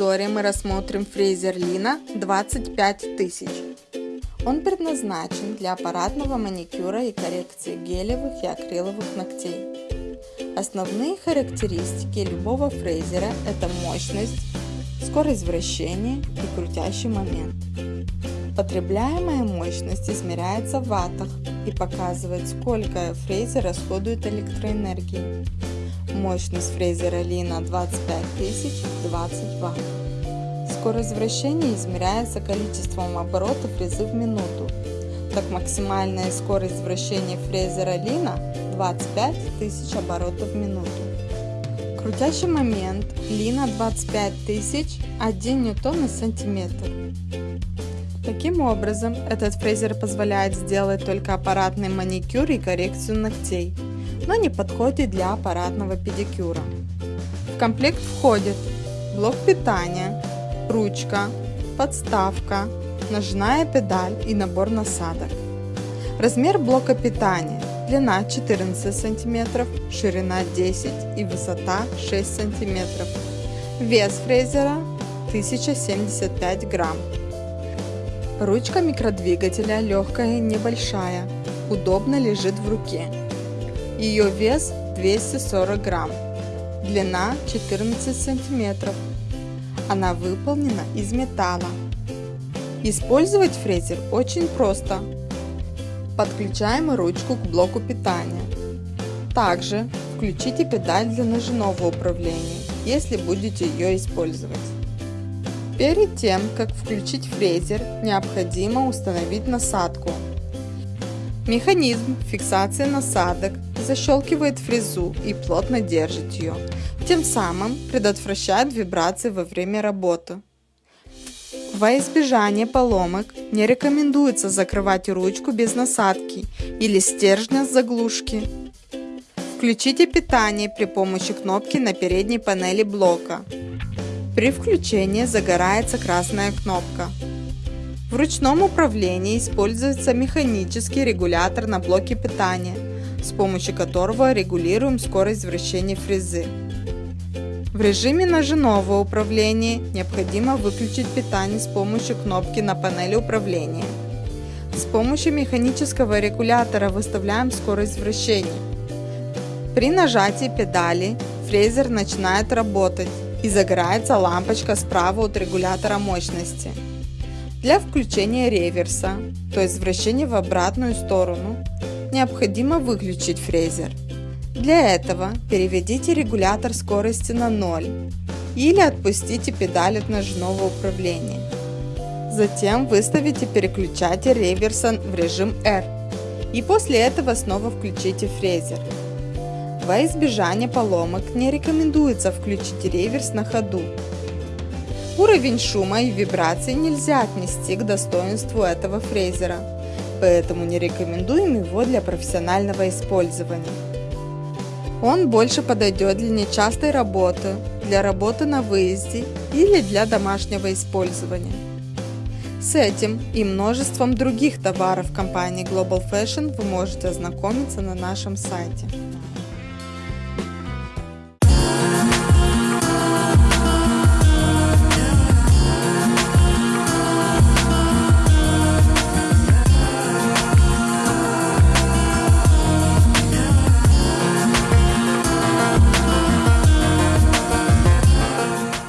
обзоре мы рассмотрим фрезер Лина 25000. Он предназначен для аппаратного маникюра и коррекции гелевых и акриловых ногтей. Основные характеристики любого фрезера – это мощность, скорость вращения и крутящий момент. Потребляемая мощность измеряется в ваттах и показывает, сколько фрезер расходует электроэнергии. Мощность фрезера Лина 25000 20 Вт. Скорость вращения измеряется количеством оборотов фрезы в минуту. Так максимальная скорость вращения фрезера Лина 25 тысяч оборотов в минуту. Крутящий момент Лина 25 тысяч 1 ньютон на сантиметр. Таким образом, этот фрезер позволяет сделать только аппаратный маникюр и коррекцию ногтей – но не подходит для аппаратного педикюра. В комплект входит блок питания, ручка, подставка, ножная педаль и набор насадок. Размер блока питания длина 14 см, ширина 10 и высота 6 см. Вес фрезера 1075 грамм. Ручка микродвигателя легкая и небольшая, удобно лежит в руке. Ее вес 240 грамм, длина 14 сантиметров. Она выполнена из металла. Использовать фрезер очень просто. Подключаем ручку к блоку питания. Также включите педаль для ножного управления, если будете ее использовать. Перед тем, как включить фрезер, необходимо установить насадку. Механизм фиксации насадок защелкивает фрезу и плотно держит ее, тем самым предотвращает вибрации во время работы. Во избежание поломок не рекомендуется закрывать ручку без насадки или стержня с заглушки. Включите питание при помощи кнопки на передней панели блока. При включении загорается красная кнопка. В ручном управлении используется механический регулятор на блоке питания – с помощью которого регулируем скорость вращения фрезы. В режиме ножевого управления необходимо выключить питание с помощью кнопки на панели управления. С помощью механического регулятора выставляем скорость вращения. При нажатии педали фрезер начинает работать и загорается лампочка справа от регулятора мощности. Для включения реверса, то есть вращения в обратную сторону, необходимо выключить фрезер. Для этого переведите регулятор скорости на 0 или отпустите педаль от ножного управления. Затем выставите переключатель реверса в режим R и после этого снова включите фрезер. Во избежание поломок не рекомендуется включить реверс на ходу. Уровень шума и вибраций нельзя отнести к достоинству этого фрезера поэтому не рекомендуем его для профессионального использования. Он больше подойдет для нечастой работы, для работы на выезде или для домашнего использования. С этим и множеством других товаров компании Global Fashion вы можете ознакомиться на нашем сайте.